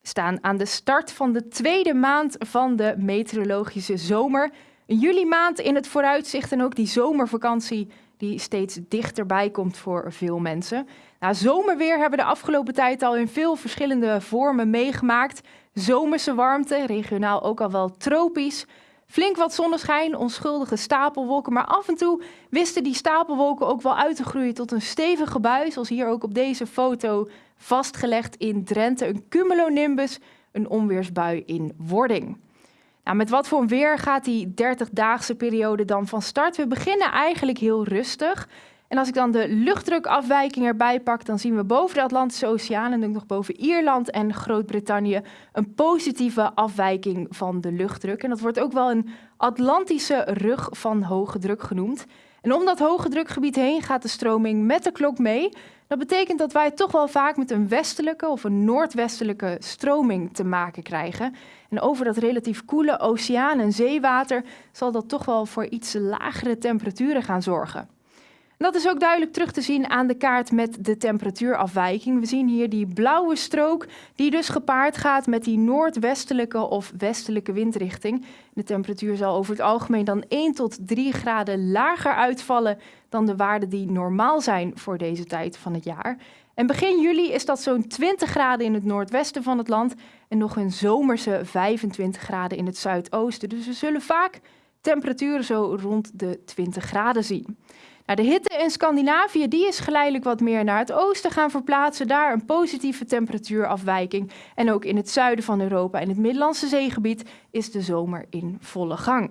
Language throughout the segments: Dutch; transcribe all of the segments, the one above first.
We staan aan de start van de tweede maand van de meteorologische zomer. Een juli maand in het vooruitzicht en ook die zomervakantie die steeds dichterbij komt voor veel mensen. Nou, zomerweer hebben we de afgelopen tijd al in veel verschillende vormen meegemaakt. Zomerse warmte, regionaal ook al wel tropisch. Flink wat zonneschijn, onschuldige stapelwolken, maar af en toe wisten die stapelwolken ook wel uit te groeien tot een stevige bui, zoals hier ook op deze foto vastgelegd in Drenthe, een cumulonimbus, een onweersbui in wording. Nou, met wat voor weer gaat die 30-daagse periode dan van start? We beginnen eigenlijk heel rustig. En als ik dan de luchtdrukafwijking erbij pak, dan zien we boven de Atlantische Oceaan en ook nog boven Ierland en Groot-Brittannië een positieve afwijking van de luchtdruk. En dat wordt ook wel een Atlantische rug van hoge druk genoemd. En om dat hoge drukgebied heen gaat de stroming met de klok mee. Dat betekent dat wij toch wel vaak met een westelijke of een noordwestelijke stroming te maken krijgen. En over dat relatief koele oceaan en zeewater zal dat toch wel voor iets lagere temperaturen gaan zorgen. Dat is ook duidelijk terug te zien aan de kaart met de temperatuurafwijking. We zien hier die blauwe strook die dus gepaard gaat met die noordwestelijke of westelijke windrichting. De temperatuur zal over het algemeen dan 1 tot 3 graden lager uitvallen dan de waarden die normaal zijn voor deze tijd van het jaar. En begin juli is dat zo'n 20 graden in het noordwesten van het land en nog een zomerse 25 graden in het zuidoosten. Dus we zullen vaak temperaturen zo rond de 20 graden zien. Nou, de hitte in Scandinavië die is geleidelijk wat meer naar het oosten gaan verplaatsen. Daar een positieve temperatuurafwijking. En ook in het zuiden van Europa en het Middellandse zeegebied is de zomer in volle gang.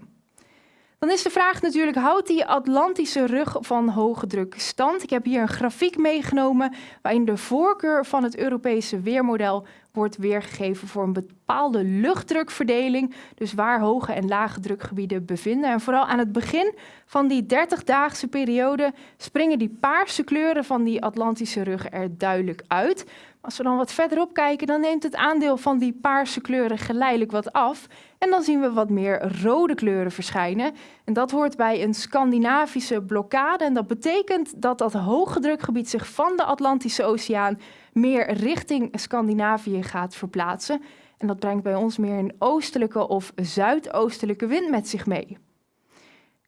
Dan is de vraag natuurlijk, houdt die Atlantische rug van hoge druk stand? Ik heb hier een grafiek meegenomen waarin de voorkeur van het Europese weermodel wordt weergegeven voor een bepaalde luchtdrukverdeling. Dus waar hoge en lage drukgebieden bevinden. En vooral aan het begin van die 30-daagse periode springen die paarse kleuren van die Atlantische rug er duidelijk uit. Als we dan wat verderop kijken, dan neemt het aandeel van die paarse kleuren geleidelijk wat af. En dan zien we wat meer rode kleuren verschijnen. En dat hoort bij een Scandinavische blokkade. En dat betekent dat dat hoge drukgebied zich van de Atlantische Oceaan meer richting Scandinavië gaat verplaatsen. En dat brengt bij ons meer een oostelijke of zuidoostelijke wind met zich mee.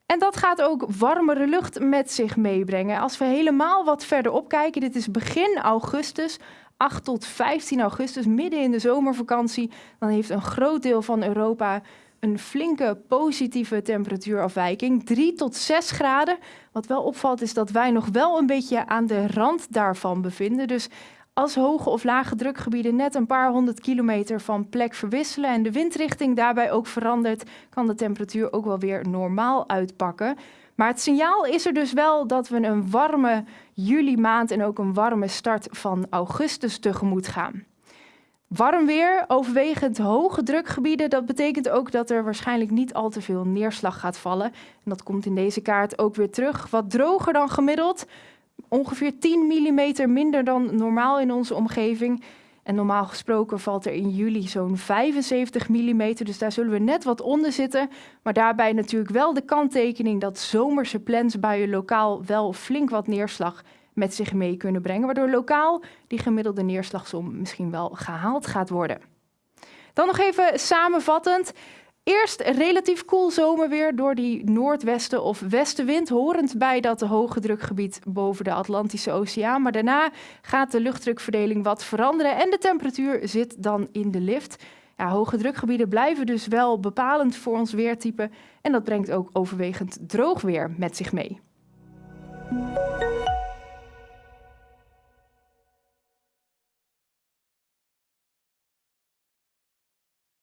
En dat gaat ook warmere lucht met zich meebrengen. Als we helemaal wat verder kijken, dit is begin augustus, 8 tot 15 augustus, midden in de zomervakantie, dan heeft een groot deel van Europa een flinke positieve temperatuurafwijking, 3 tot 6 graden. Wat wel opvalt is dat wij nog wel een beetje aan de rand daarvan bevinden. Dus als hoge of lage drukgebieden net een paar honderd kilometer van plek verwisselen en de windrichting daarbij ook verandert, kan de temperatuur ook wel weer normaal uitpakken. Maar het signaal is er dus wel dat we een warme juli maand en ook een warme start van augustus tegemoet gaan. Warm weer, overwegend hoge drukgebieden, dat betekent ook dat er waarschijnlijk niet al te veel neerslag gaat vallen. En dat komt in deze kaart ook weer terug. Wat droger dan gemiddeld, ongeveer 10 mm minder dan normaal in onze omgeving. En normaal gesproken valt er in juli zo'n 75 mm, dus daar zullen we net wat onder zitten. Maar daarbij natuurlijk wel de kanttekening dat zomerse plensbuien lokaal wel flink wat neerslag met zich mee kunnen brengen, waardoor lokaal die gemiddelde neerslagsom misschien wel gehaald gaat worden. Dan nog even samenvattend. Eerst relatief koel zomerweer door die noordwesten of westenwind, horend bij dat hoge drukgebied boven de Atlantische Oceaan. Maar daarna gaat de luchtdrukverdeling wat veranderen en de temperatuur zit dan in de lift. Ja, hoge drukgebieden blijven dus wel bepalend voor ons weertype en dat brengt ook overwegend droog weer met zich mee.